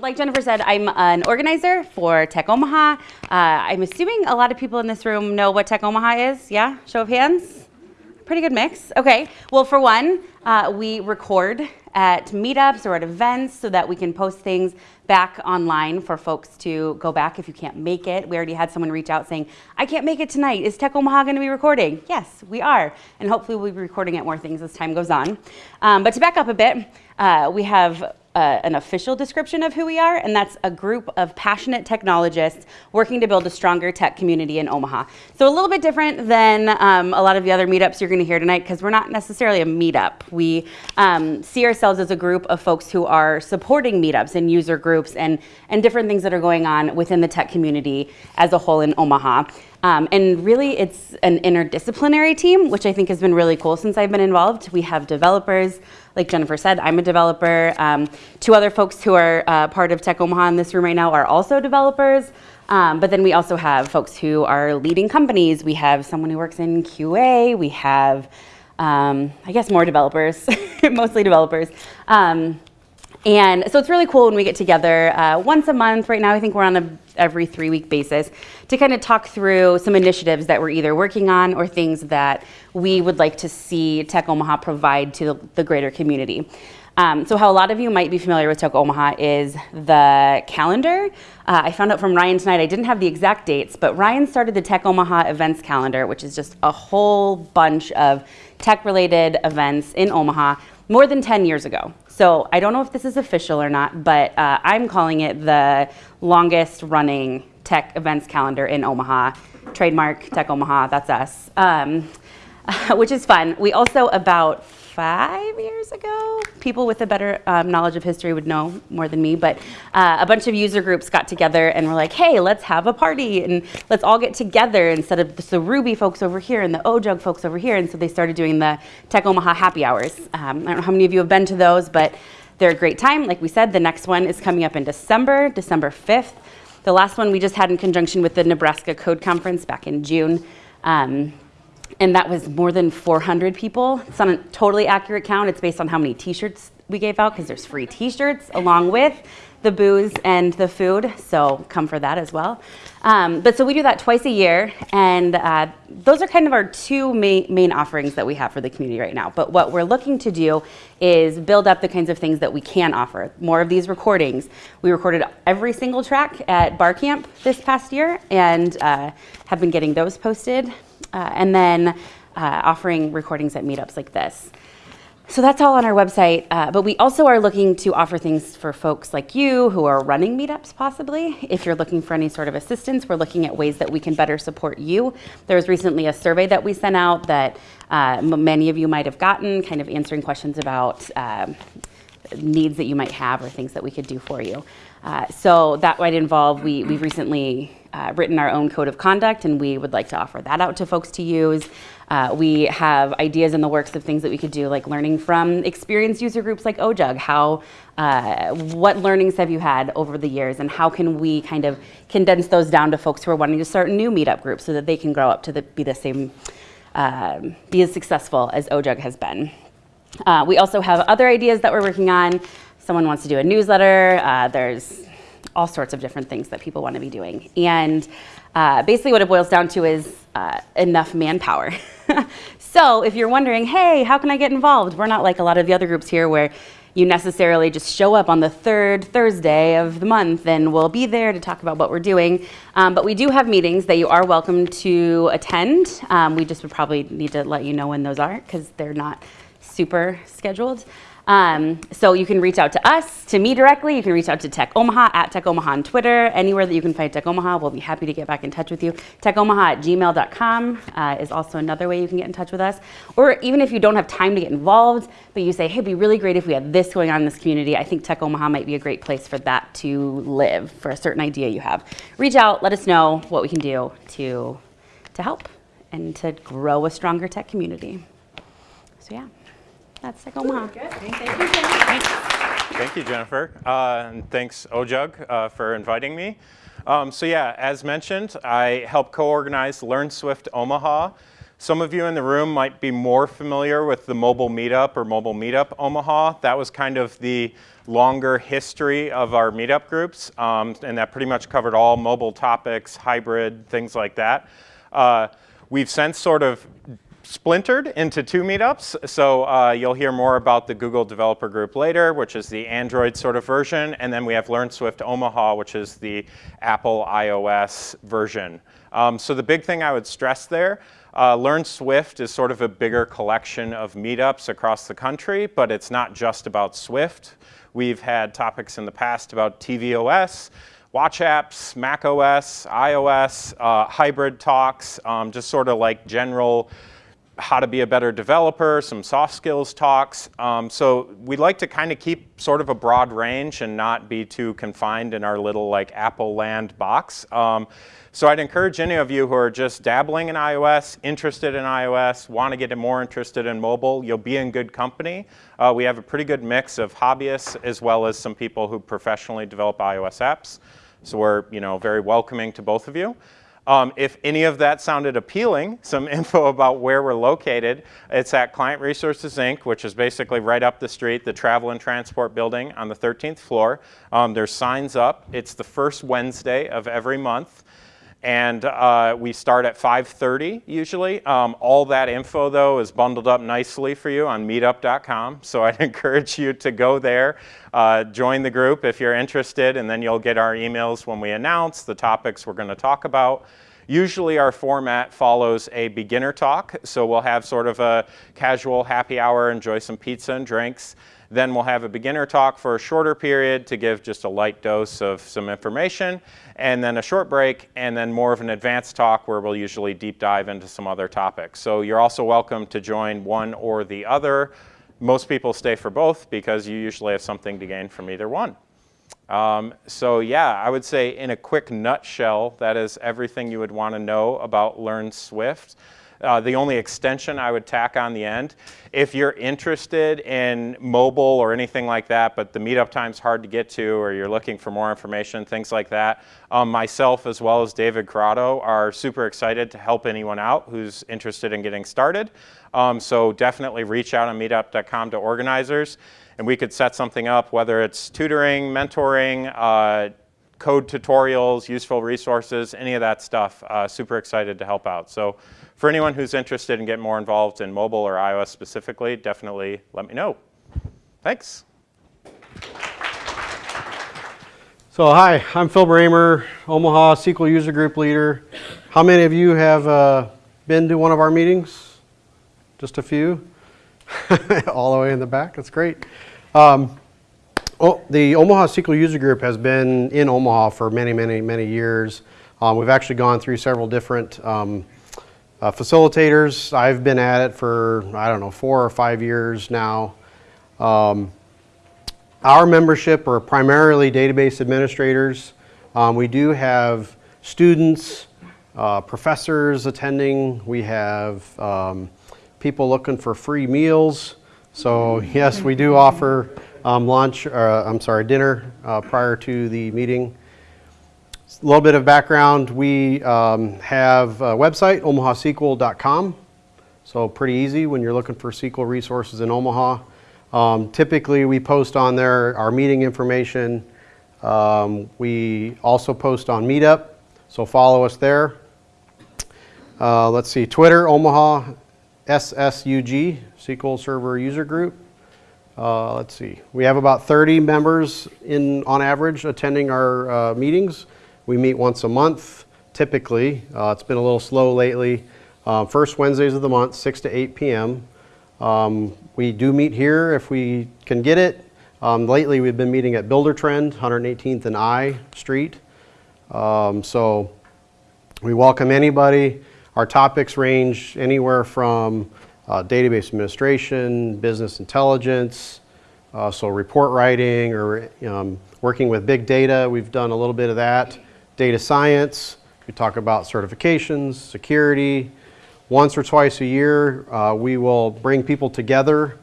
like Jennifer said, I'm an organizer for Tech Omaha. Uh, I'm assuming a lot of people in this room know what Tech Omaha is. Yeah? Show of hands? Pretty good mix. Okay. Well, for one, uh, we record at meetups or at events so that we can post things back online for folks to go back if you can't make it. We already had someone reach out saying, I can't make it tonight. Is Tech Omaha going to be recording? Yes, we are. And hopefully we'll be recording at more things as time goes on. Um, but to back up a bit, uh, we have an official description of who we are, and that's a group of passionate technologists working to build a stronger tech community in Omaha. So a little bit different than um, a lot of the other meetups you're going to hear tonight because we're not necessarily a meetup. We um, see ourselves as a group of folks who are supporting meetups and user groups and, and different things that are going on within the tech community as a whole in Omaha. Um, and really, it's an interdisciplinary team, which I think has been really cool since I've been involved. We have developers, like Jennifer said, I'm a developer. Um, two other folks who are uh, part of Tech Omaha in this room right now are also developers. Um, but then we also have folks who are leading companies. We have someone who works in QA. We have, um, I guess, more developers, mostly developers. Um, and so it's really cool when we get together uh, once a month. Right now, I think we're on a every three week basis to kind of talk through some initiatives that we're either working on or things that we would like to see Tech Omaha provide to the, greater community. Um, so how a lot of you might be familiar with Tech Omaha is the calendar. Uh, I found out from Ryan tonight, I didn't have the exact dates, but Ryan started the Tech Omaha events calendar, which is just a whole bunch of tech-related events in Omaha more than 10 years ago. So I don't know if this is official or not, but uh, I'm calling it the longest running tech events calendar in Omaha. Trademark Tech Omaha, that's us, um, which is fun. We also, about five years ago, people with a better um, knowledge of history would know more than me, but uh, a bunch of user groups got together and were like, hey, let's have a party and let's all get together instead of the Ruby folks over here and the OJUG folks over here. And so they started doing the Tech Omaha happy hours. Um, I don't know how many of you have been to those, but they're a great time. Like we said, the next one is coming up in December, December 5th. The last one we just had in conjunction with the Nebraska Code Conference back in June. Um, and that was more than 400 people. It's not a totally accurate count. It's based on how many t-shirts we gave out because there's free t-shirts along with the booze and the food, so come for that as well. Um, but so we do that twice a year, and uh, those are kind of our two main, main offerings that we have for the community right now. But what we're looking to do is build up the kinds of things that we can offer. More of these recordings. We recorded every single track at Bar Camp this past year, and uh, have been getting those posted uh, and then uh, offering recordings at meetups like this. So that's all on our website, uh, but we also are looking to offer things for folks like you who are running meetups possibly. If you're looking for any sort of assistance, we're looking at ways that we can better support you. There was recently a survey that we sent out that uh, many of you might have gotten, kind of answering questions about uh, needs that you might have or things that we could do for you. Uh, so that might involve, we, we've recently uh, written our own code of conduct and we would like to offer that out to folks to use. Uh, we have ideas in the works of things that we could do like learning from experienced user groups like OJUG. How, uh, what learnings have you had over the years and how can we kind of condense those down to folks who are wanting to start new meetup groups so that they can grow up to the, be the same, um, be as successful as OJUG has been. Uh, we also have other ideas that we're working on. Someone wants to do a newsletter. Uh, there's all sorts of different things that people want to be doing. And uh, basically what it boils down to is uh, enough manpower. so if you're wondering, hey, how can I get involved? We're not like a lot of the other groups here where you necessarily just show up on the third Thursday of the month and we'll be there to talk about what we're doing. Um, but we do have meetings that you are welcome to attend. Um, we just would probably need to let you know when those are because they're not super scheduled. Um, so you can reach out to us, to me directly. You can reach out to Tech Omaha, at Tech Omaha on Twitter. Anywhere that you can find Tech Omaha, we'll be happy to get back in touch with you. TechOmaha at gmail.com uh, is also another way you can get in touch with us. Or even if you don't have time to get involved, but you say, hey, it'd be really great if we had this going on in this community. I think Tech Omaha might be a great place for that to live, for a certain idea you have. Reach out, let us know what we can do to, to help and to grow a stronger tech community. So yeah. That's Tech Omaha. Good. Thank you, Jennifer. Thank you, Jennifer. Uh, and thanks, OJUG, uh, for inviting me. Um, so yeah, as mentioned, I help co-organize Learn Swift Omaha. Some of you in the room might be more familiar with the Mobile Meetup or Mobile Meetup Omaha. That was kind of the longer history of our meetup groups, um, and that pretty much covered all mobile topics, hybrid, things like that. Uh, we've since sort of splintered into two meetups. So uh, you'll hear more about the Google Developer Group later, which is the Android sort of version. And then we have Learn Swift Omaha, which is the Apple iOS version. Um, so the big thing I would stress there, uh, Learn Swift is sort of a bigger collection of meetups across the country, but it's not just about Swift. We've had topics in the past about tvOS, watch apps, Mac OS, iOS, uh, hybrid talks, um, just sort of like general how to be a better developer, some soft skills talks. Um, so we like to kind of keep sort of a broad range and not be too confined in our little like Apple land box. Um, so I'd encourage any of you who are just dabbling in iOS, interested in iOS, want to get more interested in mobile, you'll be in good company. Uh, we have a pretty good mix of hobbyists as well as some people who professionally develop iOS apps. So we're you know, very welcoming to both of you. Um, if any of that sounded appealing, some info about where we're located, it's at Client Resources Inc., which is basically right up the street, the Travel and Transport Building on the 13th floor. Um, there's signs up. It's the first Wednesday of every month. And uh, we start at 5.30 usually. Um, all that info, though, is bundled up nicely for you on meetup.com. So I'd encourage you to go there, uh, join the group if you're interested, and then you'll get our emails when we announce the topics we're going to talk about. Usually our format follows a beginner talk, so we'll have sort of a casual happy hour, enjoy some pizza and drinks. Then we'll have a beginner talk for a shorter period to give just a light dose of some information, and then a short break, and then more of an advanced talk where we'll usually deep dive into some other topics. So you're also welcome to join one or the other. Most people stay for both because you usually have something to gain from either one. Um, so yeah, I would say in a quick nutshell, that is everything you would want to know about Learn Swift. Uh, the only extension I would tack on the end. If you're interested in mobile or anything like that, but the meetup time's hard to get to, or you're looking for more information, things like that, um, myself as well as David Corrado are super excited to help anyone out who's interested in getting started. Um, so definitely reach out on meetup.com to organizers, and we could set something up, whether it's tutoring, mentoring, uh, code tutorials, useful resources, any of that stuff. Uh, super excited to help out. So for anyone who's interested in getting more involved in mobile or iOS specifically, definitely let me know. Thanks. So hi, I'm Phil Bramer, Omaha SQL User Group Leader. How many of you have uh, been to one of our meetings? Just a few? All the way in the back, that's great. Um, the Omaha SQL User Group has been in Omaha for many, many, many years. Um, we've actually gone through several different um, uh, facilitators, I've been at it for, I don't know, four or five years now. Um, our membership are primarily database administrators. Um, we do have students, uh, professors attending. We have um, people looking for free meals. So yes, we do offer um, lunch, uh, I'm sorry, dinner uh, prior to the meeting. A little bit of background, we um, have a website, omahasql.com. So pretty easy when you're looking for SQL resources in Omaha. Um, typically, we post on there our meeting information. Um, we also post on Meetup, so follow us there. Uh, let's see, Twitter, Omaha SSUG, SQL Server User Group. Uh, let's see, we have about 30 members in, on average attending our uh, meetings. We meet once a month, typically. Uh, it's been a little slow lately. Uh, first Wednesdays of the month, 6 to 8 p.m. Um, we do meet here if we can get it. Um, lately, we've been meeting at Buildertrend, 118th and I Street. Um, so we welcome anybody. Our topics range anywhere from uh, database administration, business intelligence, uh, so report writing or um, working with big data. We've done a little bit of that data science. We talk about certifications, security. Once or twice a year, uh, we will bring people together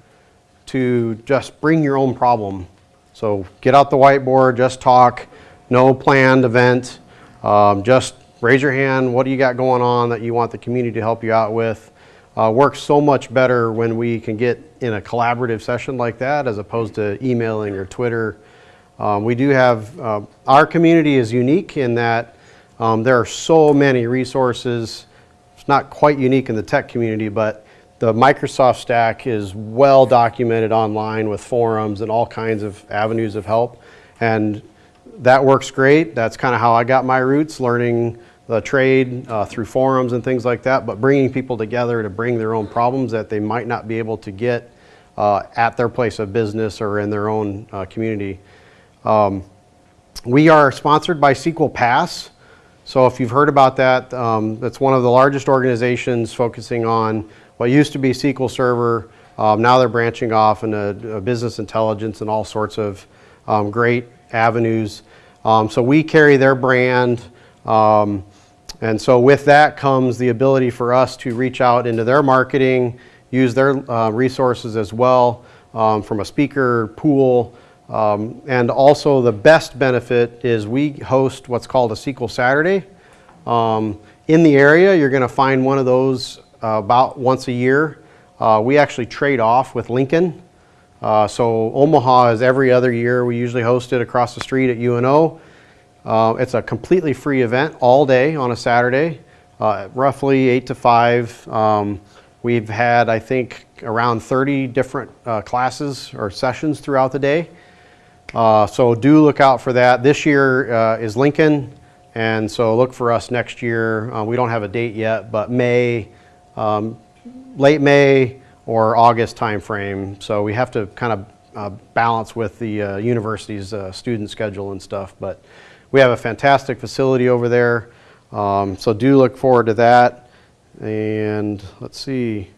to just bring your own problem. So get out the whiteboard, just talk, no planned event, um, just raise your hand, what do you got going on that you want the community to help you out with. Uh, works so much better when we can get in a collaborative session like that as opposed to emailing or Twitter. Um, we do have, uh, our community is unique in that um, there are so many resources. It's not quite unique in the tech community, but the Microsoft stack is well documented online with forums and all kinds of avenues of help. And that works great. That's kind of how I got my roots, learning the trade uh, through forums and things like that, but bringing people together to bring their own problems that they might not be able to get uh, at their place of business or in their own uh, community. Um, we are sponsored by SQL Pass. So if you've heard about that, um, one of the largest organizations focusing on what used to be SQL Server. Um, now they're branching off into uh, business intelligence and all sorts of um, great avenues. Um, so we carry their brand. Um, and so with that comes the ability for us to reach out into their marketing, use their uh, resources as well um, from a speaker pool. Um, and also the best benefit is we host what's called a SQL Saturday. Um, in the area, you're going to find one of those uh, about once a year. Uh, we actually trade off with Lincoln. Uh, so Omaha is every other year. We usually host it across the street at UNO. Uh, it's a completely free event all day on a Saturday, uh, roughly 8 to 5. Um, we've had, I think, around 30 different uh, classes or sessions throughout the day. Uh, so do look out for that. This year uh, is Lincoln, and so look for us next year. Uh, we don't have a date yet, but May, um, late May or August timeframe. So we have to kind of balance with the university's student schedule and stuff. But we have a fantastic facility over there, um, so do look forward to that. And let's see.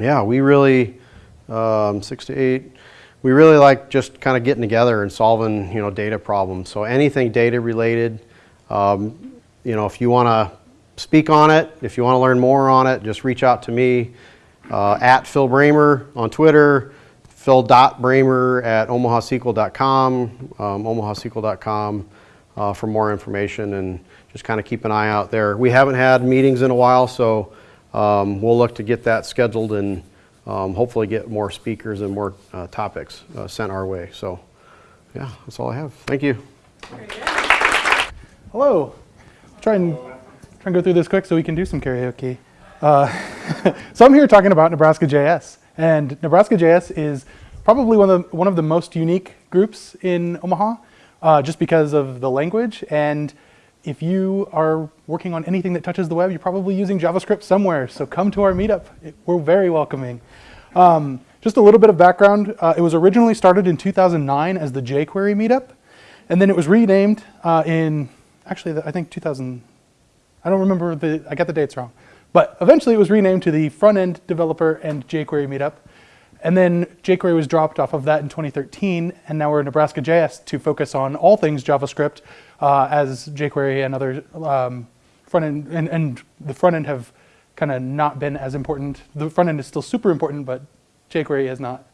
Yeah, we really um, six to eight we really like just kind of getting together and solving, you know, data problems. So anything data related, um, you know, if you want to speak on it, if you want to learn more on it, just reach out to me uh, at Phil Bramer on Twitter, phil.bramer at omahasql.com, um, omahasql.com uh, for more information and just kind of keep an eye out there. We haven't had meetings in a while, so um, we'll look to get that scheduled and um, hopefully get more speakers and more uh, topics uh, sent our way. So, yeah, that's all I have. Thank you. Hello. Try and try and go through this quick so we can do some karaoke. Uh, so I'm here talking about Nebraska JS, and Nebraska JS is probably one of the, one of the most unique groups in Omaha, uh, just because of the language. And if you are working on anything that touches the web, you're probably using JavaScript somewhere. So come to our meetup. It, we're very welcoming. Um, just a little bit of background. Uh, it was originally started in 2009 as the jQuery meetup, and then it was renamed uh, in, actually, I think 2000, I don't remember the, I got the dates wrong. But eventually it was renamed to the front-end developer and jQuery meetup. And then jQuery was dropped off of that in 2013, and now we're Nebraska JS to focus on all things JavaScript uh, as jQuery and other um, front end, and, and the front end have kind of not been as important. The front end is still super important, but jQuery is not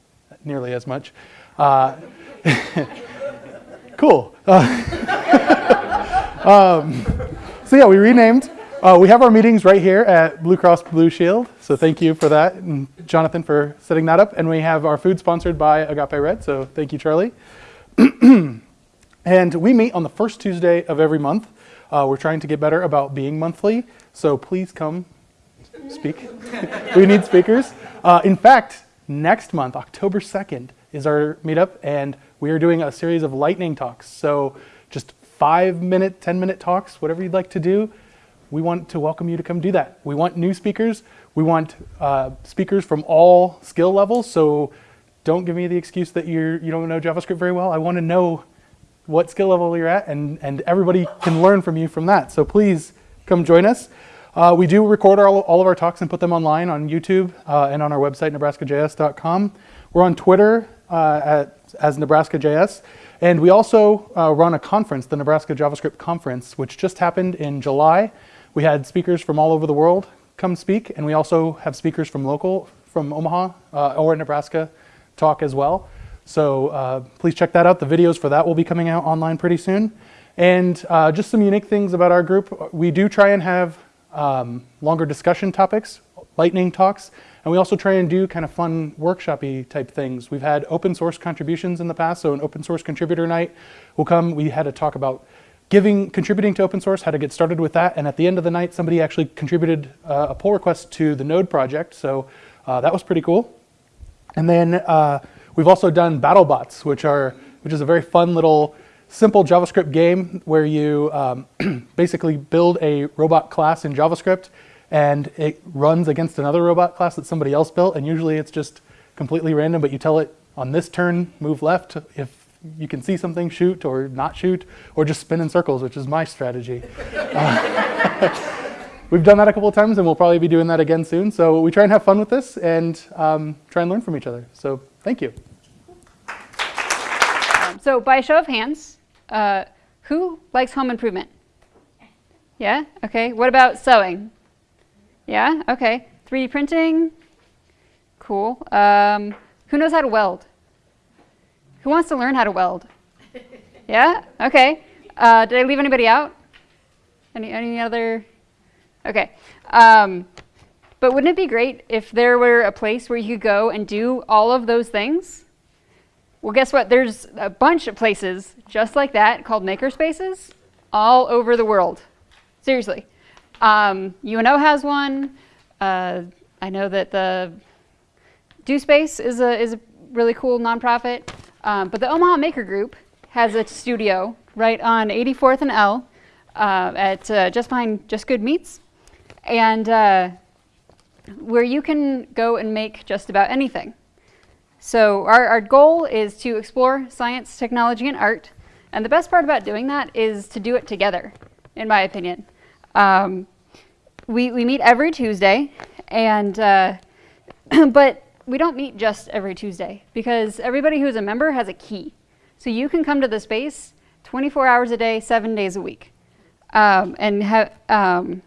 nearly as much. Uh, cool. Uh, um, so yeah, we renamed. Uh, we have our meetings right here at Blue Cross Blue Shield, so thank you for that, and Jonathan for setting that up. And we have our food sponsored by Agape Red, so thank you, Charlie. and we meet on the first Tuesday of every month. Uh, we're trying to get better about being monthly, so please come speak. we need speakers. Uh, in fact, next month, October 2nd, is our meetup, and we are doing a series of lightning talks. So just five minute, 10 minute talks, whatever you'd like to do. We want to welcome you to come do that. We want new speakers. We want uh, speakers from all skill levels. So don't give me the excuse that you're, you don't know JavaScript very well. I want to know what skill level you're at, and, and everybody can learn from you from that. So please come join us. Uh, we do record all, all of our talks and put them online on YouTube uh, and on our website, nebraskajs.com. We're on Twitter uh, at, as NebraskaJS. And we also uh, run a conference, the Nebraska JavaScript Conference, which just happened in July. We had speakers from all over the world come speak, and we also have speakers from local, from Omaha uh, or Nebraska talk as well. So uh, please check that out. The videos for that will be coming out online pretty soon. And just some unique things about our group. We do try and have um, longer discussion topics, lightning talks, and we also try and do kind of fun workshopy type things. We've had open source contributions in the past, so an open source contributor night will come. We had a talk about giving, contributing to open source, how to get started with that, and at the end of the night, somebody actually contributed uh, a pull request to the Node project, so uh, that was pretty cool. And then uh, we've also done BattleBots, which are which is a very fun little simple JavaScript game where you um, basically build a robot class in JavaScript and it runs against another robot class that somebody else built. And usually it's just completely random, but you tell it on this turn, move left. If you can see something, shoot or not shoot, or just spin in circles, which is my strategy. Uh, We've done that a couple of times and we'll probably be doing that again soon. So we try and have fun with this and um, try and learn from each other. So thank you. Um, so by show of hands, uh, who likes home improvement? Yeah? Okay. What about sewing? Yeah? Okay. 3D printing? Cool. Um, who knows how to weld? Who wants to learn how to weld? Yeah? Okay. Uh, did I leave anybody out? Any, any other? Okay. Um, but wouldn't it be great if there were a place where you could go and do all of those things? Well, guess what? There's a bunch of places just like that called makerspaces all over the world. Seriously. Um, UNO has one. Uh, I know that the Do Space is a, is a really cool nonprofit. Um, but the Omaha Maker Group has a studio right on 84th and L uh, at uh, just behind Just Good Meats. And uh, where you can go and make just about anything. So our, our goal is to explore science, technology, and art. And the best part about doing that is to do it together, in my opinion. Um, we, we meet every Tuesday, and uh, but we don't meet just every Tuesday because everybody who's a member has a key. So you can come to the space 24 hours a day, seven days a week. Um, and have, um,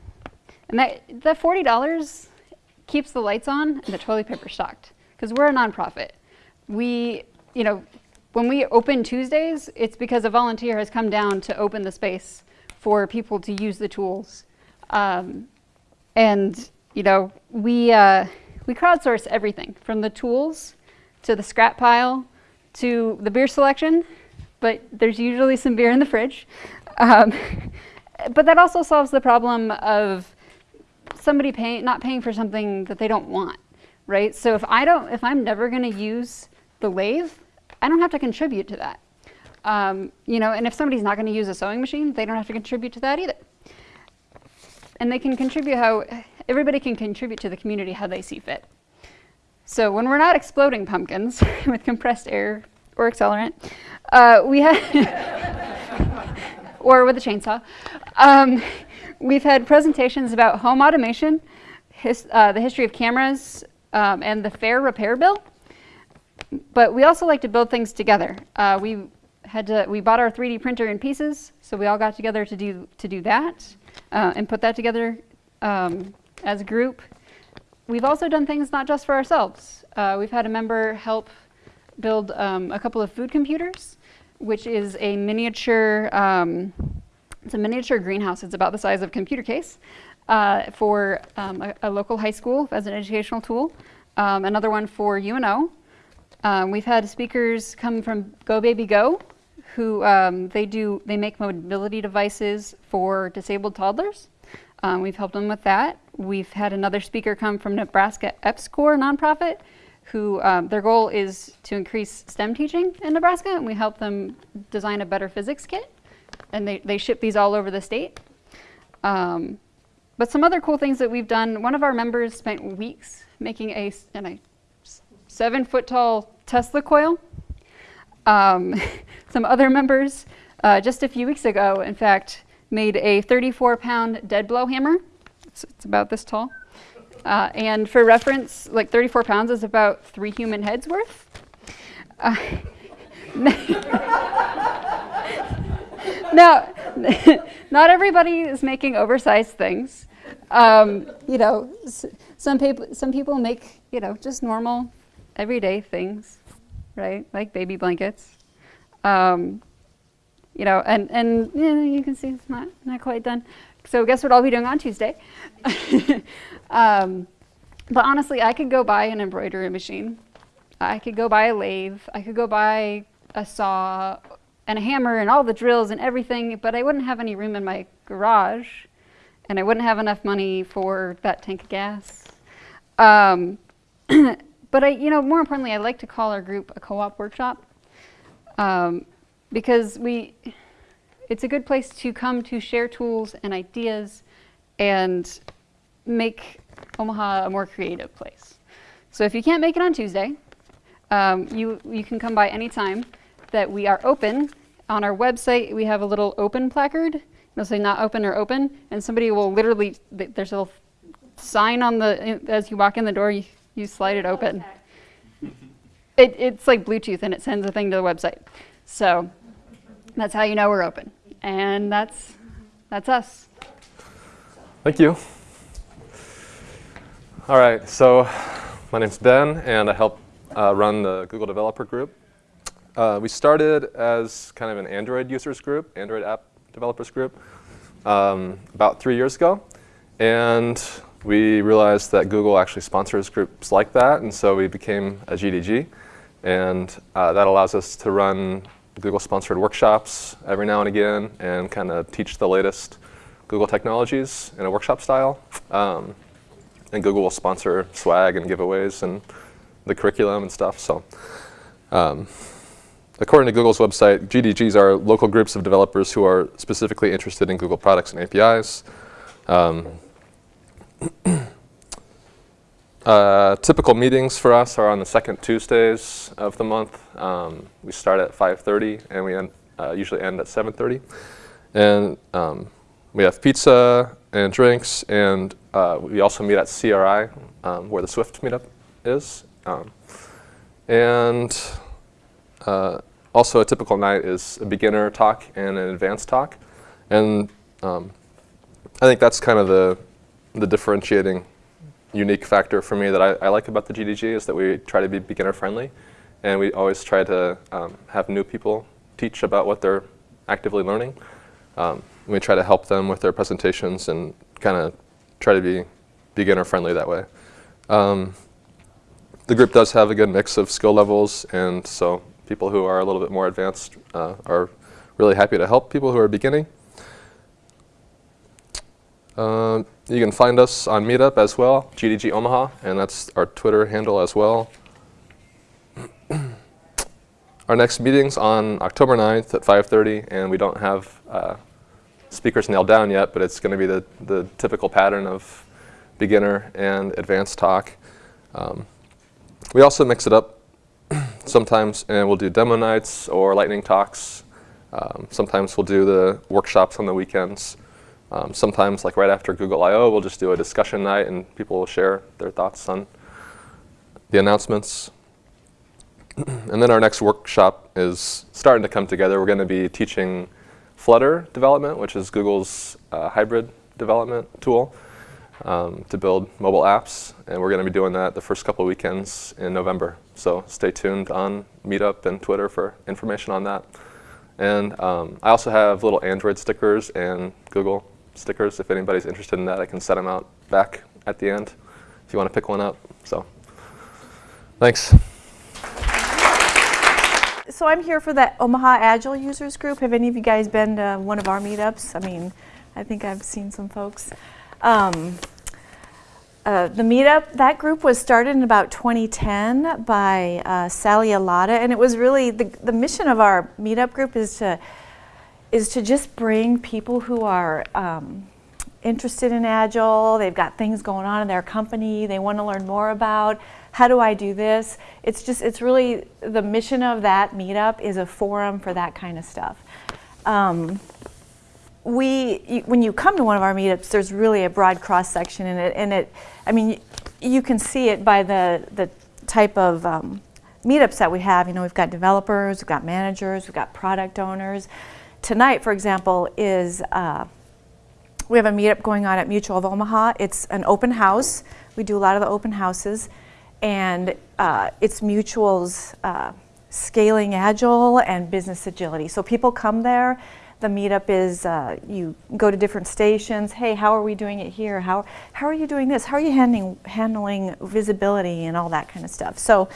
and that, that $40 keeps the lights on and the toilet paper stocked because we're a nonprofit we, you know, when we open Tuesdays, it's because a volunteer has come down to open the space for people to use the tools. Um, and, you know, we, uh, we crowdsource everything from the tools to the scrap pile to the beer selection, but there's usually some beer in the fridge. Um, but that also solves the problem of somebody paying, not paying for something that they don't want, right? So if I don't, if I'm never gonna use the lathe, I don't have to contribute to that. Um, you know, and if somebody's not going to use a sewing machine, they don't have to contribute to that either. And they can contribute how, everybody can contribute to the community how they see fit. So when we're not exploding pumpkins with compressed air or accelerant, uh, we have, or with a chainsaw, um, we've had presentations about home automation, his, uh, the history of cameras, um, and the fair repair bill but we also like to build things together. Uh, we had to, we bought our 3D printer in pieces, so we all got together to do, to do that uh, and put that together um, as a group. We've also done things not just for ourselves. Uh, we've had a member help build um, a couple of food computers, which is a miniature, um, it's a miniature greenhouse. It's about the size of a computer case uh, for um, a, a, local high school as an educational tool. Um, another one for UNO, um, we've had speakers come from Go Baby Go, who um, they do they make mobility devices for disabled toddlers. We've helped them with that. We've had another speaker come from Nebraska EPSCoR nonprofit, who um, their goal is to increase STEM teaching in Nebraska, and we help them design a better physics kit. And they, they ship these all over the state. Um, but some other cool things that we've done, one of our members spent weeks making a, I seven foot tall Tesla coil. Um, some other members, uh, just a few weeks ago, in fact, made a 34 pound dead blow hammer. It's, it's about this tall. Uh, and for reference, like 34 pounds is about three human heads worth. Uh, now, not everybody is making oversized things. Um, you know, some people, some people make, you know, just normal everyday things, right? Like baby blankets. Um, you know, and, and you, know, you can see it's not, not quite done. So guess what I'll be doing on Tuesday? um, but honestly, I could go buy an embroidery machine. I could go buy a lathe. I could go buy a saw and a hammer and all the drills and everything, but I wouldn't have any room in my garage and I wouldn't have enough money for that tank of gas. Um, but I, you know, more importantly, I like to call our group a co-op workshop um, because we, it's a good place to come to share tools and ideas and make Omaha a more creative place. So if you can't make it on Tuesday, um, you, you can come by any time that we are open. On our website, we have a little open placard. It'll say not open or open, and somebody will literally, th- there's a little sign on the, as you walk in the door, you, you slide it open. It, it's like Bluetooth and it sends a thing to the website. So that's how you know we're open. And that's, that's us. Thank you. All right, so my name's Ben, and I help uh, run the Google Developer Group. Uh, we started as kind of an Android users group, Android app developers group, um, about three years ago. And we realized that Google actually sponsors groups like that, and so we became a GDG. And uh, that allows us to run Google-sponsored workshops every now and again and kind of teach the latest Google technologies in a workshop style. Um, and Google will sponsor swag and giveaways and the curriculum and stuff. So, um, according to Google's website, GDGs are local groups of developers who are specifically interested in Google products and APIs. Um, uh, typical meetings for us are on the second Tuesdays of the month. Um, we start at 5:30 and we end, uh, usually end at 7:30. And um, we have pizza and drinks, and uh, we also meet at CRI, um, where the Swift meetup is. Um, and uh, also a typical night is a beginner talk and an advanced talk. And um, I think that's kind of the, the differentiating unique factor for me that I, I, like about the GDG is that we try to be beginner friendly. And we always try to um, have new people teach about what they're actively learning. Um, we try to help them with their presentations and kind of try to be beginner friendly that way. Um, the group does have a good mix of skill levels, and so people who are a little bit more advanced uh, are really happy to help people who are beginning. Uh, you can find us on Meetup as well, GDG Omaha, and that's our Twitter handle as well. our next meeting's on October 9th at 5.30, and we don't have uh, speakers nailed down yet, but it's going to be the, the typical pattern of beginner and advanced talk. Um, we also mix it up sometimes, and we'll do demo nights or lightning talks. Um, sometimes we'll do the workshops on the weekends. Um, sometimes, like right after Google I/O, we'll just do a discussion night and people will share their thoughts on the announcements. and then our next workshop is starting to come together. We're going to be teaching Flutter development, which is Google's uh, hybrid development tool um, to build mobile apps. And we're going to be doing that the first couple of weekends in November. So stay tuned on Meetup and Twitter for information on that. And um, I also have little Android stickers and Google stickers. If anybody's interested in that, I can set them out back at the end if you want to pick one up. So thanks so I'm here for the Omaha Agile users group. Have any of you guys been to one of our meetups? I mean, I think I've seen some folks. Um, uh, the meetup, that group was started in about 2010 by uh, Sally Alada, and it was really the, the mission of our meetup group is to is to just bring people who are um, interested in Agile, they've got things going on in their company, they want to learn more about how do I do this? It's just, it's really, the mission of that meetup is a forum for that kind of stuff. Um, we, when you come to one of our meetups, there's really a broad cross section in it, and it, I mean, you can see it by the, the type of um, meetups that we have. You know, we've got developers, we've got managers, we've got product owners. Tonight, for example, is uh, we have a meetup going on at Mutual of Omaha. It's an open house. We do a lot of the open houses and uh, it's Mutual's uh, scaling agile and business agility. So people come there, the meetup is uh, you go to different stations. Hey, how are we doing it here? How how are you doing this? How are you handling handling visibility and all that kind of stuff? So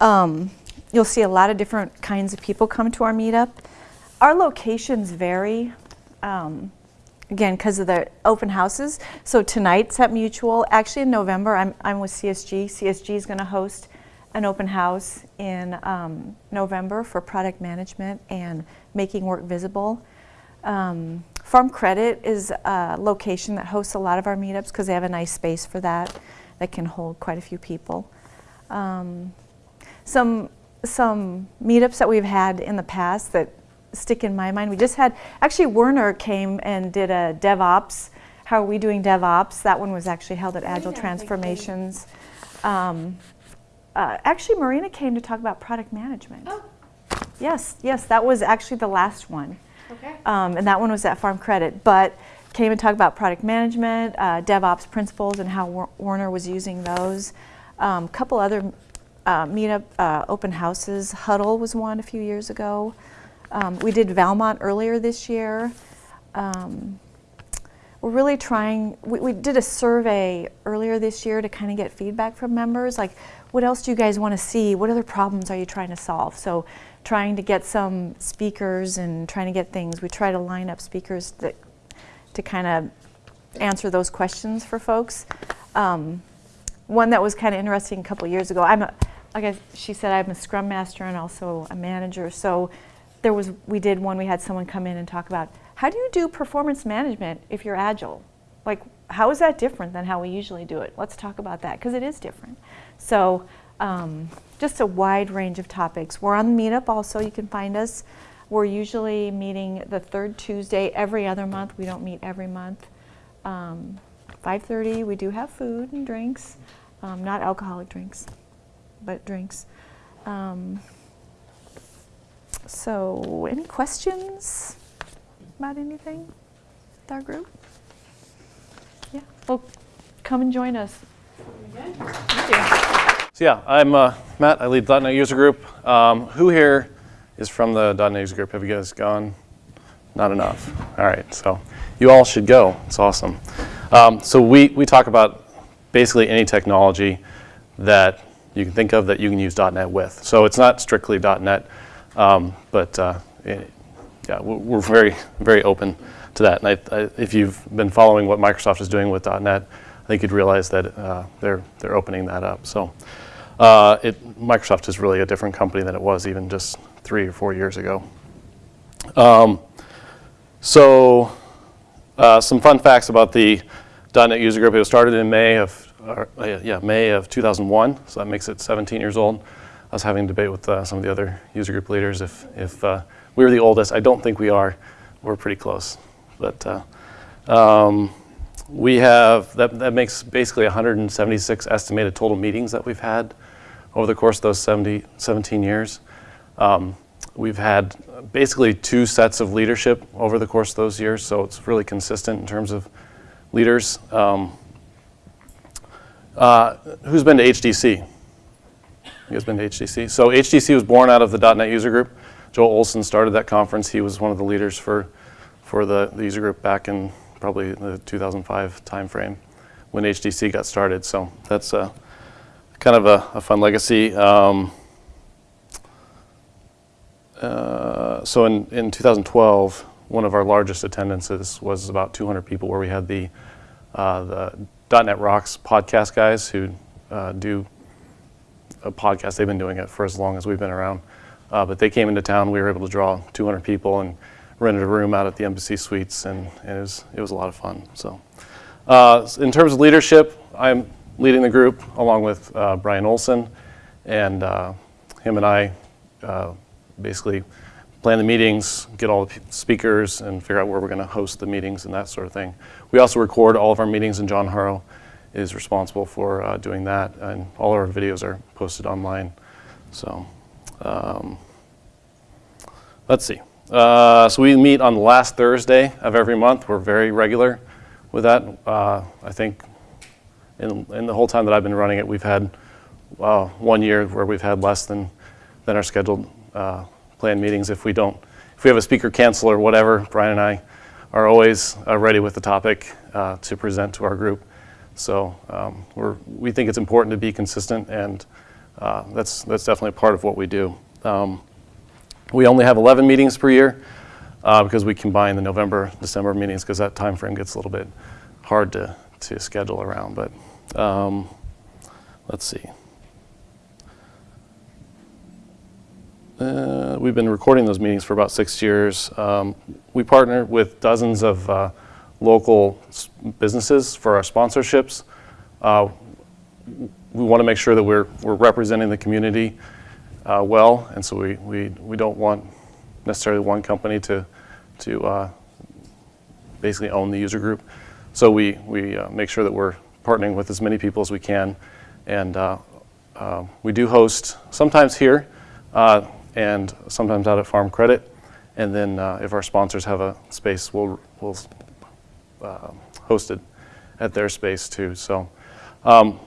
um, you'll see a lot of different kinds of people come to our meetup. Our locations vary. Um, again, because of the open houses. So tonight's at Mutual. Actually, in November, I'm, I'm with CSG. CSG is going to host an open house in um, November for product management and making work visible. Um, Farm Credit is a location that hosts a lot of our meetups because they have a nice space for that that can hold quite a few people. Um, some some meetups that we've had in the past that stick in my mind. We just had actually Werner came and did a DevOps. How are we doing DevOps? That one was actually held at Agile Transformations. Um, uh, actually, Marina came to talk about product management. Oh. Yes, yes, that was actually the last one. Okay. Um, and that one was at Farm Credit, but came and talked about product management, uh, DevOps principles, and how Wer- Werner was using those. A um, couple other uh, meetup uh, open houses. Huddle was one a few years ago. Um, we did Valmont earlier this year. Um, we're really trying, we, we did a survey earlier this year to kind of get feedback from members, like what else do you guys want to see? What other problems are you trying to solve? So trying to get some speakers and trying to get things, we try to line up speakers that, to kind of answer those questions for folks. Um, one that was kind of interesting a couple years ago, I'm a, like I, guess she said, I'm a scrum master and also a manager. So there was, we did one, we had someone come in and talk about how do you do performance management if you're agile? Like, how is that different than how we usually do it? Let's talk about that because it is different. So, um, just a wide range of topics. We're on the meetup also, you can find us. We're usually meeting the third Tuesday every other month. We don't meet every month. Um, 5.30, we do have food and drinks, um, not alcoholic drinks, but drinks. Um, so, any questions about anything with our group? Yeah, well, come and join us. So yeah, I'm uh, Matt. I lead .NET User Group. Um, who here is from the .NET User Group? Have you guys gone? Not enough. All right, so you all should go. It's awesome. Um, so we, we talk about basically any technology that you can think of that you can use .NET with. So it's not strictly .NET, um, but uh, yeah, we're we're very, very open to that. And I, I, if you've been following what Microsoft is doing with .NET, I think you'd realize that uh, they're, they're opening that up. So uh, it, Microsoft is really a different company than it was even just three or four years ago. Um, so uh, some fun facts about the .NET user group. It was started in May of, uh, yeah, May of 2001, so that makes it 17 years old. I was having a debate with uh, some of the other user group leaders if, if uh, we were the oldest. I don't think we are. We're pretty close. But uh, um, we have, that, that makes basically 176 estimated total meetings that we've had over the course of those 70, 17 years. Um, we've had basically two sets of leadership over the course of those years, so it's really consistent in terms of leaders. Um, uh, who's been to HDC? You guys been to HDC? So HDC was born out of the .NET user group. Joel Olson started that conference. He was one of the leaders for, for the, the user group back in probably the 2005 timeframe when HDC got started. So that's a, kind of a, a fun legacy. Um, uh, so in, in 2012, one of our largest attendances was about 200 people where we had the, uh, the .NET Rocks podcast guys who uh, do a podcast. They've been doing it for as long as we've been around. Uh, but they came into town. We were able to draw 200 people and rented a room out at the Embassy Suites, and, and it, was, it was a lot of fun. So, uh, in terms of leadership, I'm leading the group along with uh, Brian Olson, and uh, him and I uh, basically plan the meetings, get all the speakers, and figure out where we're going to host the meetings and that sort of thing. We also record all of our meetings, in John Harrow is responsible for uh, doing that, and all our videos are posted online. So, um, let's see. Uh, so we meet on the last Thursday of every month. We're very regular with that. Uh, I think in, in the whole time that I've been running it, we've had uh, one year where we've had less than, than our scheduled uh, planned meetings if we don't if we have a speaker cancel or whatever, Brian and I are always uh, ready with the topic uh, to present to our group. So um, we're, we think it's important to be consistent, and uh, that's, that's definitely part of what we do. Um, we only have 11 meetings per year uh, because we combine the November, December meetings because that time frame gets a little bit hard to, to schedule around. But um, let's see. Uh, we've been recording those meetings for about six years. Um, we partner with dozens of uh, local businesses for our sponsorships. Uh, we want to make sure that we're, we're representing the community uh, well, and so we, we, we don't want necessarily one company to, to uh, basically own the user group. So we, we uh, make sure that we're partnering with as many people as we can. And uh, uh, we do host sometimes here and sometimes out at Farm Credit. And then if our sponsors have a space, we'll, we'll uh, host it at their space too. So um,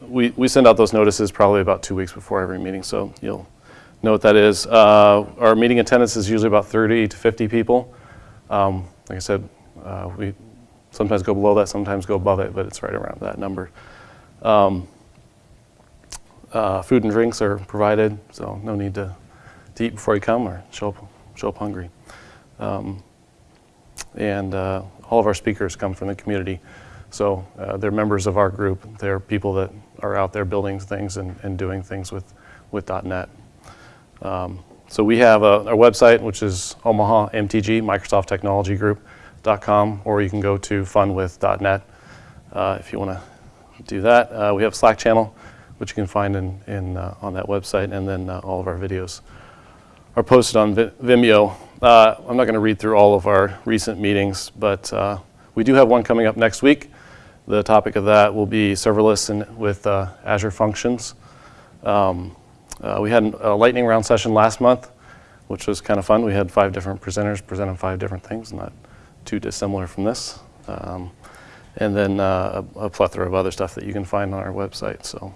we, we send out those notices probably about two weeks before every meeting, so you'll know what that is. Uh, our meeting attendance is usually about 30 to 50 people. Um, like I said, uh, we sometimes go below that, sometimes go above it, but it's right around that number. Um, uh, food and drinks are provided, so no need to, to eat before you come or show up, show up hungry. Um, and uh, all of our speakers come from the community. So uh, they're members of our group. They're people that are out there building things and, and doing things with, with .NET. Um, so we have a, our website, which is Omaha MTG, Microsoft Technology or you can go to funwith.net uh, if you want to do that. Uh, we have a Slack channel, which you can find in, in, uh, on that website, and then uh, all of our videos are posted on Vimeo. Uh, I'm not going to read through all of our recent meetings, but uh, we do have one coming up next week. The topic of that will be serverless and with uh, Azure Functions. Um, uh, we had a lightning round session last month, which was kind of fun. We had five different presenters presenting five different things, not too dissimilar from this. Um, and then uh, a, a plethora of other stuff that you can find on our website. So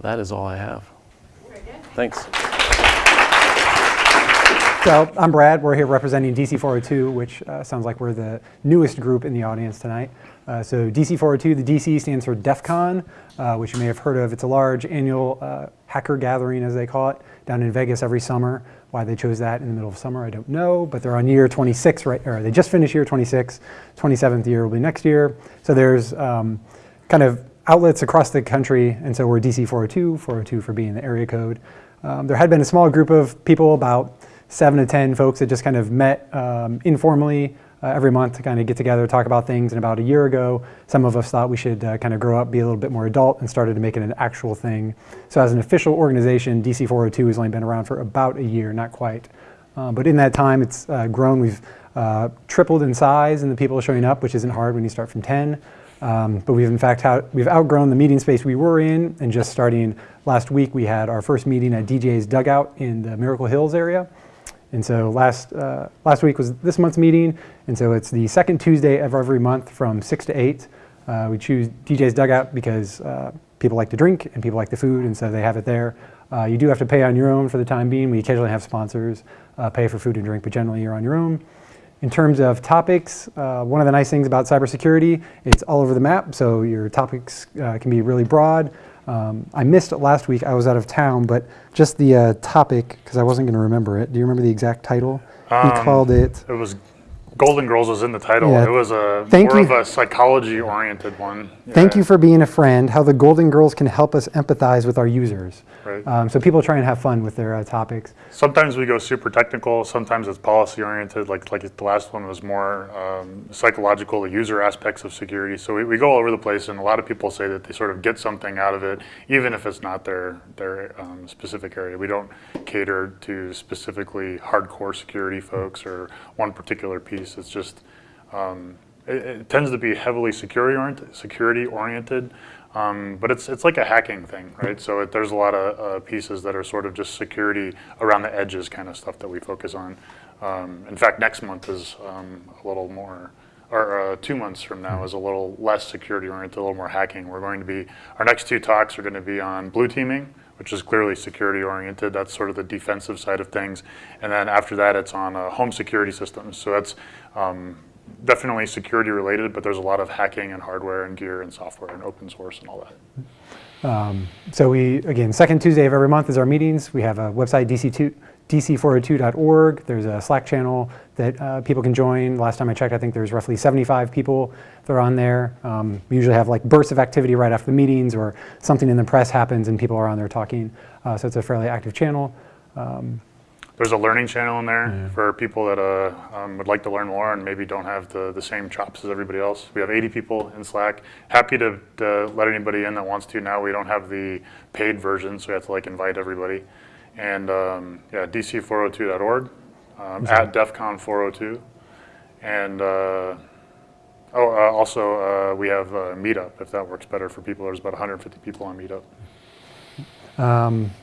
that is all I have. Thanks. So I'm Brad. We're here representing DC402, which uh, sounds like we're the newest group in the audience tonight. Uh, so DC402, the DC stands for DEF CON, uh, which you may have heard of. It's a large annual uh, hacker gathering, as they call it, down in Vegas every summer. Why they chose that in the middle of summer, I don't know, but they're on year 26 right, or they just finished year 26. 27th year will be next year. So there's um, kind of outlets across the country, and so we're DC 402, 402 for being the area code. Um, there had been a small group of people, about seven to 10 folks that just kind of met um, informally uh, every month to kind of get together, talk about things. And about a year ago, some of us thought we should uh, kind of grow up, be a little bit more adult, and started to make it an actual thing. So as an official organization, DC 402 has only been around for about a year, not quite. Uh, but in that time, it's uh, grown. We've uh, tripled in size and the people are showing up, which isn't hard when you start from 10. Um, but we've in fact had, we've outgrown the meeting space we were in, and just starting last week, we had our first meeting at DJ's Dugout in the Miracle Hills area. And so last, uh, last week was this month's meeting, and so it's the second Tuesday of every month from 6 to 8. Uh, we choose DJ's Dugout because uh, people like to drink and people like the food, and so they have it there. Uh, you do have to pay on your own for the time being. We occasionally have sponsors uh, pay for food and drink, but generally you're on your own. In terms of topics, uh, one of the nice things about cybersecurity, it's all over the map, so your topics can be really broad. Um, I missed it last week, I was out of town, but just the uh, topic, because I wasn't going to remember it. Do you remember the exact title? he Um, called it, It was Golden Girls was in the title. Yeah. It was a Thank more you. of a psychology oriented one. Thank you for being a friend, how the Golden Girls can help us empathize with our users. Right. Um, so people try and have fun with their uh, topics. Sometimes we go super technical. Sometimes it's policy oriented. Like like the last one was more um, psychological, the user aspects of security. So we, we go all over the place, and a lot of people say that they sort of get something out of it, even if it's not their their um, specific area. We don't cater to specifically hardcore security folks or one particular piece. It's just um, it, it tends to be heavily security oriented, security oriented, um, but it's it's like a hacking thing, right? So it, there's a lot of uh, pieces that are sort of just security around the edges kind of stuff that we focus on. Um, in fact, next month is um, a little more, or uh, two months from now is a little less security oriented, a little more hacking. We're going to be our next two talks are going to be on blue teaming, which is clearly security oriented. That's sort of the defensive side of things. And then after that, it's on uh, home security systems. So that's um, definitely security related, but there's a lot of hacking and hardware and gear and software and open source and all that. So we, again, second Tuesday of every month is our meetings. We have a website, DC2, dc402.org. There's a Slack channel that uh, people can join. Last time I checked, I think there's roughly 75 people that are on there. Um, we usually have like bursts of activity right after the meetings or something in the press happens and people are on there talking. Uh, so it's a fairly active channel. There's a learning channel in there for people that uh, um, would like to learn more and maybe don't have the, the same chops as everybody else. We have 80 people in Slack. Happy to, to let anybody in that wants to. Now we don't have the paid version, so we have to like invite everybody. And um, yeah, dc402.org, um, at DEFCON 402. And uh, oh, uh, also uh, we have Meetup, if that works better for people. There's about 150 people on Meetup.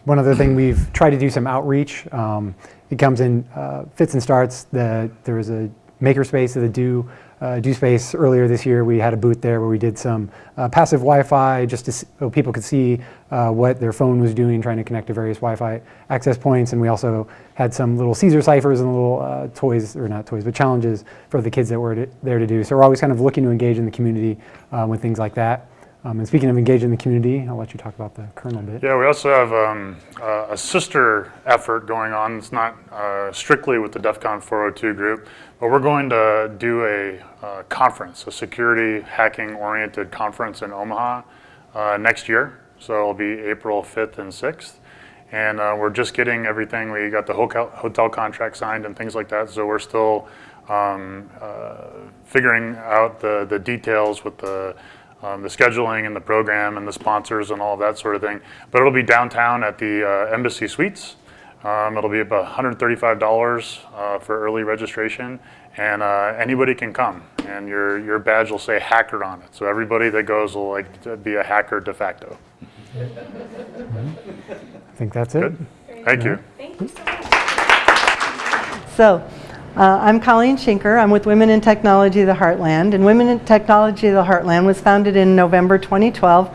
One other thing, we've tried to do some outreach. Um, it comes in uh, fits and starts. The, there was a makerspace of the Do, uh, Do Space earlier this year. We had a booth there where we did some uh, passive Wi-Fi just to, s- so people could see uh, what their phone was doing, trying to connect to various Wi-Fi access points. And we also had some little Caesar ciphers and little uh, toys, or not toys, but challenges for the kids that were to, there to do. So we're always kind of looking to engage in the community uh, with things like that. Um, and speaking of engaging the community, I'll let you talk about the kernel bit. Yeah, we also have um, uh, a sister effort going on. It's not uh, strictly with the DEF CON 402 group, but we're going to do a uh, conference, a security hacking oriented conference in Omaha uh, next year. So it'll be April 5th and 6th. And uh, we're just getting everything. We got the hotel, hotel contract signed and things like that. So we're still um, uh, figuring out the, the details with the um, the scheduling and the program and the sponsors and all that sort of thing. But it'll be downtown at the uh, Embassy Suites. Um, it'll be about $135 uh, for early registration, and uh, anybody can come. And your your badge will say hacker on it, so everybody that goes will like be a hacker de facto. I think that's it. Good. Thank you. Thank you. So, uh, I'm Colleen Schinker. I'm with Women in Technology of the Heartland. And Women in Technology of the Heartland was founded in November 2012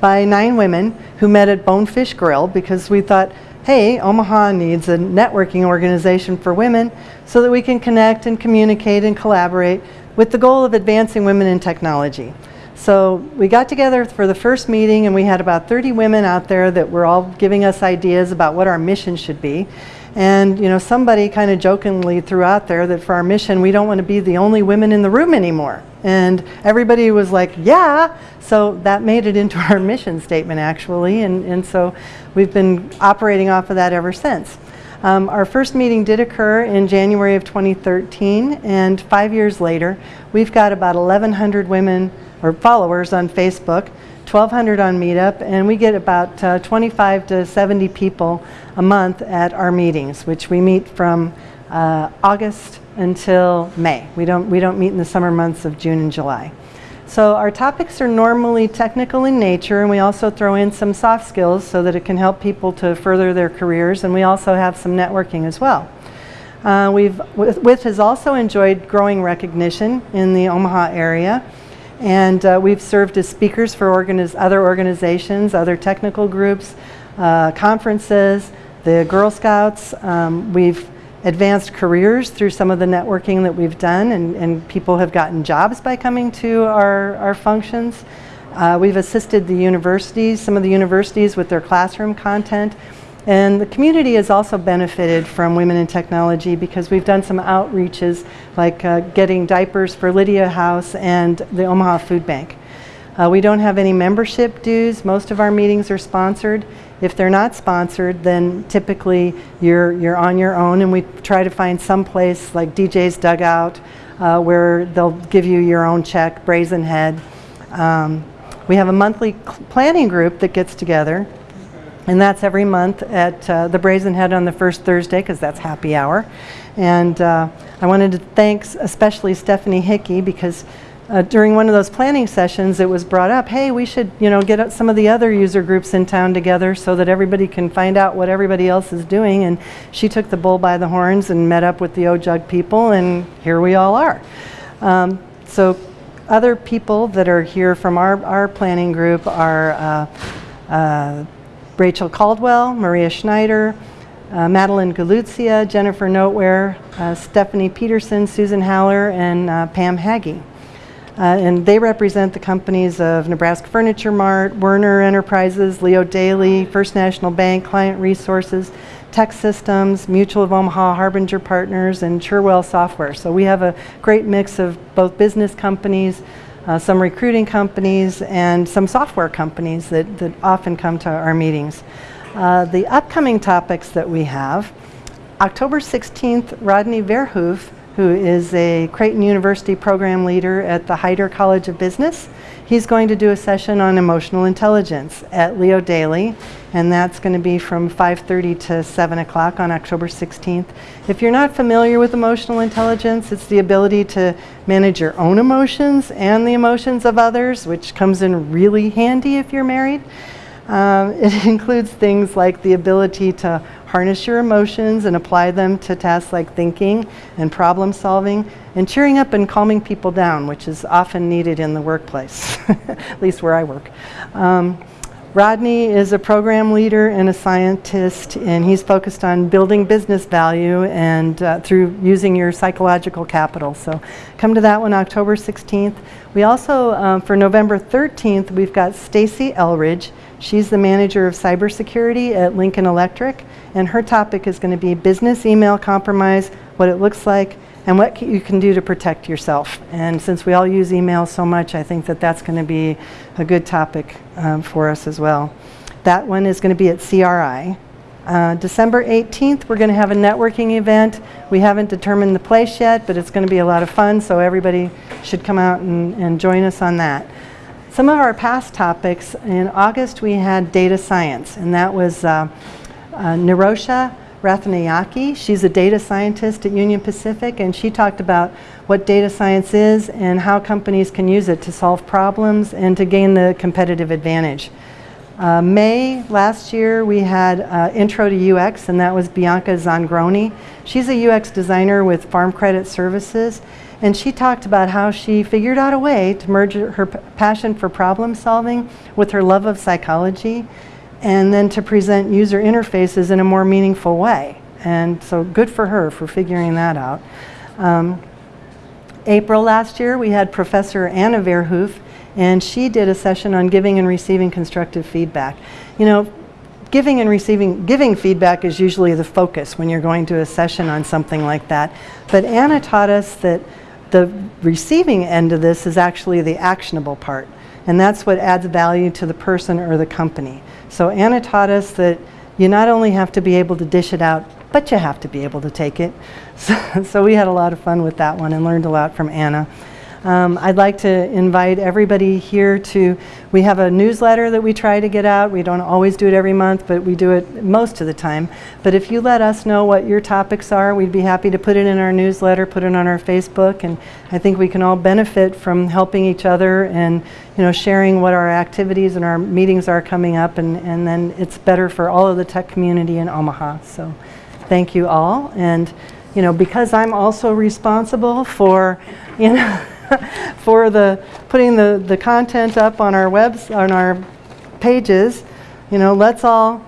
by nine women who met at Bonefish Grill because we thought, hey, Omaha needs a networking organization for women so that we can connect and communicate and collaborate with the goal of advancing women in technology. So we got together for the first meeting and we had about 30 women out there that were all giving us ideas about what our mission should be. And you know, somebody kind of jokingly threw out there that for our mission, we don't want to be the only women in the room anymore. And everybody was like, yeah. So that made it into our mission statement actually. And, and so we've been operating off of that ever since. Um, our first meeting did occur in January of 2013, and five years later, we've got about 1,100 women or followers on Facebook, 1,200 on Meetup, and we get about uh, 25 to 70 people a month at our meetings, which we meet from uh, August until May. We don't, we don't meet in the summer months of June and July. So our topics are normally technical in nature, and we also throw in some soft skills so that it can help people to further their careers, and we also have some networking as well. Uh, we've, WITH WITH has also enjoyed growing recognition in the Omaha area, and uh, we've served as speakers for organiz other organizations, other technical groups, uh, conferences, the Girl Scouts. Um, we've advanced careers through some of the networking that we've done, and, and people have gotten jobs by coming to our, our functions. Uh, we've assisted the universities, some of the universities with their classroom content. And the community has also benefited from Women in Technology because we've done some outreaches like uh, getting diapers for Lydia House and the Omaha Food Bank. Uh, we don't have any membership dues. Most of our meetings are sponsored. If they're not sponsored, then typically you're, you're on your own, and we try to find some place like DJ's Dugout uh, where they'll give you your own check, Brazen Head. Um, we have a monthly planning group that gets together, and that's every month at uh, the Brazen Head on the first Thursday because that's happy hour. And uh, I wanted to thank especially Stephanie Hickey because uh, during one of those planning sessions, it was brought up, hey, we should, you know, get some of the other user groups in town together so that everybody can find out what everybody else is doing. And she took the bull by the horns and met up with the OJUG people, and here we all are. Um, so other people that are here from our, our planning group are uh, uh, Rachel Caldwell, Maria Schneider, uh, Madeline Galuzia, Jennifer Noteware, uh, Stephanie Peterson, Susan Haller, and uh, Pam Haggy. Uh, and they represent the companies of Nebraska Furniture Mart, Werner Enterprises, Leo Daly, First National Bank, Client Resources, TEKsystems, Mutual of Omaha, Harbinger Partners, and Cherwell Software. So we have a great mix of both business companies, uh, some recruiting companies, and some software companies that, that often come to our meetings. Uh, the upcoming topics that we have, October 16th, Rodney Verhoef, who is a Creighton University program leader at the Heider College of Business. He's going to do a session on emotional intelligence at Leo Daly, and that's going to be from 5.30 to 7 o'clock on October 16th. If you're not familiar with emotional intelligence, it's the ability to manage your own emotions and the emotions of others, which comes in really handy if you're married. Um, it includes things like the ability to harness your emotions and apply them to tasks like thinking and problem solving and cheering up and calming people down, which is often needed in the workplace, at least where I work. Um, Rodney is a program leader and a scientist, and he's focused on building business value and uh, through using your psychological capital. So come to that one October 16th. We also, um, for November 13th, we've got Stacy Elridge. She's the manager of cybersecurity at Lincoln Electric, and her topic is going to be business email compromise, what it looks like, and what you can do to protect yourself. And since we all use email so much, I think that that's going to be a good topic um, for us as well. That one is going to be at CRI. Uh, December 18th, we're going to have a networking event. We haven't determined the place yet, but it's going to be a lot of fun, so everybody should come out and, and join us on that. Some of our past topics, in August we had data science, and that was uh, uh, Nirosha Rathnayake. She's a data scientist at Union Pacific, and she talked about what data science is and how companies can use it to solve problems and to gain the competitive advantage. Uh, May last year we had uh, Intro to UX, and that was Bianca Zangroni. She's a UX designer with Farm Credit Services, and she talked about how she figured out a way to merge her passion for problem solving with her love of psychology and then to present user interfaces in a more meaningful way. And so good for her for figuring that out. Um, April last year, we had Professor Anna Verhoef, and she did a session on giving and receiving constructive feedback. You know, giving and receiving, giving feedback is usually the focus when you're going to a session on something like that. But Anna taught us that the receiving end of this is actually the actionable part. And that's what adds value to the person or the company. So Anna taught us that you not only have to be able to dish it out, but you have to be able to take it. So, so we had a lot of fun with that one and learned a lot from Anna. Um, I'd like to invite everybody here to, we have a newsletter that we try to get out. We don't always do it every month, but we do it most of the time. But if you let us know what your topics are, we'd be happy to put it in our newsletter, put it on our Facebook, and I think we can all benefit from helping each other and you know, sharing what our activities and our meetings are coming up, and, and then it's better for all of the tech community in Omaha. So thank you all. And you know, because I'm also responsible for, you know, for the putting the, the content up on our webs on our pages. You know, let's all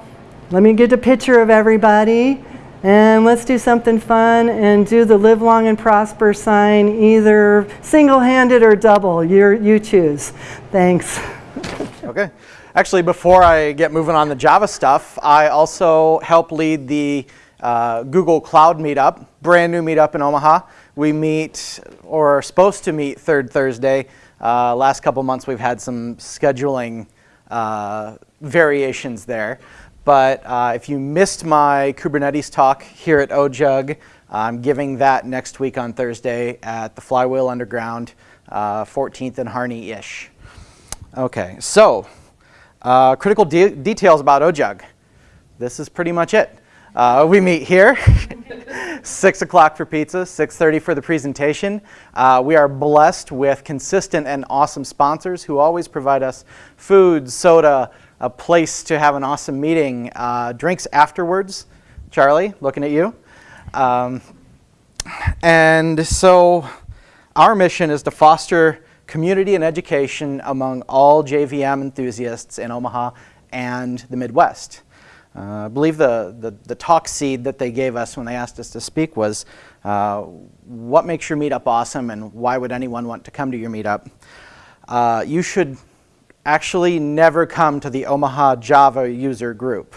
let me get a picture of everybody and let's do something fun and do the live long and prosper sign either single-handed or double. you you choose. Thanks. okay. Actually, before I get moving on the Java stuff, I also help lead the uh, Google Cloud Meetup, brand new meetup in Omaha. We meet, or are supposed to meet, third Thursday. Uh, last couple months we've had some scheduling uh, variations there. But uh, if you missed my Kubernetes talk here at OJUG, I'm giving that next week on Thursday at the Flywheel Underground, 14th uh, and Harney-ish. Okay, so uh, critical de details about OJUG. This is pretty much it. Uh, we meet here, 6 o'clock for pizza, 6.30 for the presentation. Uh, we are blessed with consistent and awesome sponsors who always provide us food, soda, a place to have an awesome meeting, uh, drinks afterwards. Charlie, looking at you. Um, and so our mission is to foster community and education among all JVM enthusiasts in Omaha and the Midwest. Uh, I believe the, the, the talk seed that they gave us when they asked us to speak was, uh, what makes your meetup awesome and why would anyone want to come to your meetup? Uh, you should actually never come to the Omaha Java user group.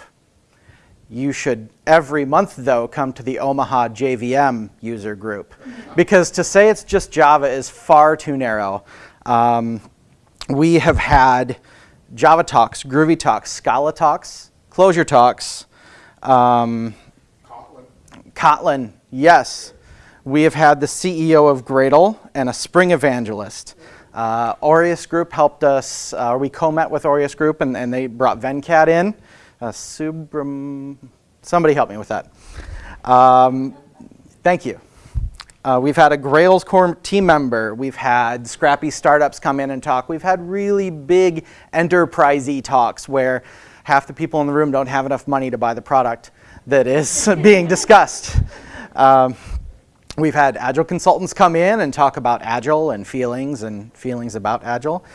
You should every month though come to the Omaha JVM user group because to say it's just Java is far too narrow. Um, we have had Java talks, Groovy talks, Scala talks, Clojure talks, um, Kotlin. Kotlin, yes. We have had the CEO of Gradle and a Spring evangelist. Uh, Aureus Group helped us, uh, we co-met with Aureus Group and, and they brought Venkat in. Uh, Subram, somebody help me with that. Um, thank you. Uh, we've had a Grails core team member. We've had scrappy startups come in and talk. We've had really big enterprisey talks where half the people in the room don't have enough money to buy the product that is being discussed. Um, We've had Agile consultants come in and talk about Agile and feelings and feelings about Agile.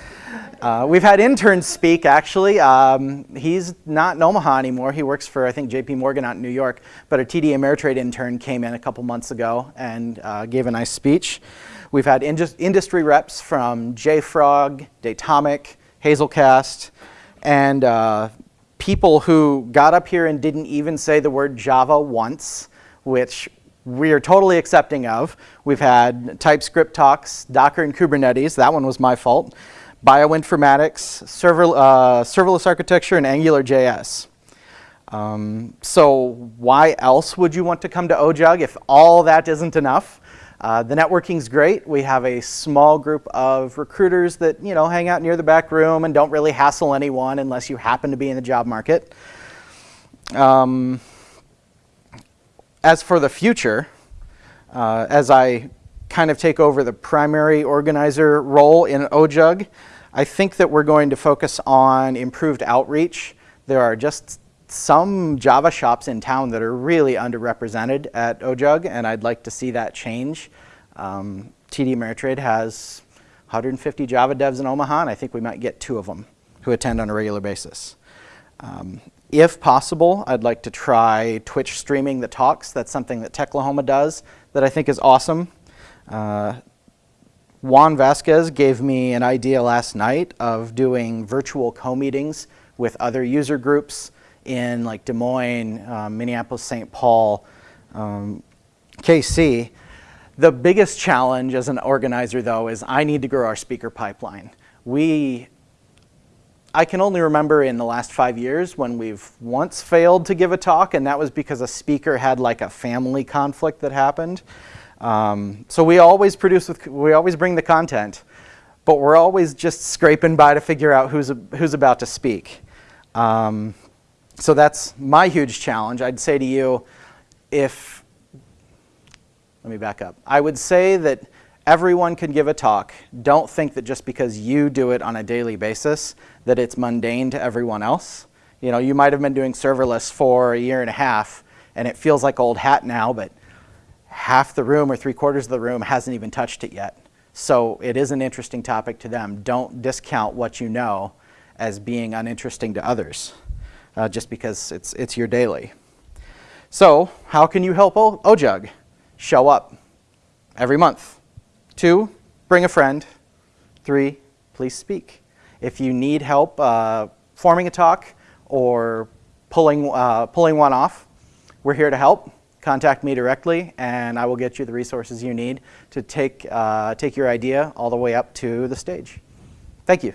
Uh, we've had interns speak, actually. Um, he's not in Omaha anymore. He works for, I think, JP Morgan out in New York. But a TD Ameritrade intern came in a couple months ago and uh, gave a nice speech. We've had industry reps from JFrog, Datomic, Hazelcast, and uh, people who got up here and didn't even say the word Java once, which we are totally accepting of. We've had TypeScript talks, Docker and Kubernetes, that one was my fault, bioinformatics, server, uh, serverless architecture, and AngularJS. Um, so why else would you want to come to OJUG if all that isn't enough? Uh, the networking's great. We have a small group of recruiters that you know hang out near the back room and don't really hassle anyone unless you happen to be in the job market. Um, as for the future, uh, as I kind of take over the primary organizer role in OJUG, I think that we're going to focus on improved outreach. There are just some Java shops in town that are really underrepresented at OJUG, and I'd like to see that change. Um, TD Ameritrade has 150 Java devs in Omaha, and I think we might get two of them who attend on a regular basis. Um, if possible, I'd like to try Twitch streaming the talks. That's something that Techlahoma does that I think is awesome. Uh, Juan Vasquez gave me an idea last night of doing virtual co-meetings with other user groups in like Des Moines, um, Minneapolis, St. Paul, um, KC. The biggest challenge as an organizer though is I need to grow our speaker pipeline. We I can only remember in the last five years when we've once failed to give a talk, and that was because a speaker had like a family conflict that happened. Um, so we always produce, with, we always bring the content, but we're always just scraping by to figure out who's, who's about to speak. Um, so that's my huge challenge. I'd say to you, if, let me back up. I would say that everyone can give a talk. Don't think that just because you do it on a daily basis that it's mundane to everyone else. You know, you might have been doing serverless for a year and a half and it feels like old hat now, but half the room or three quarters of the room hasn't even touched it yet. So it is an interesting topic to them. Don't discount what you know as being uninteresting to others uh, just because it's, it's your daily. So how can you help o OJUG? Show up every month. Two, bring a friend. Three, please speak. If you need help uh, forming a talk or pulling, uh, pulling one off, we're here to help. Contact me directly and I will get you the resources you need to take, uh, take your idea all the way up to the stage. Thank you.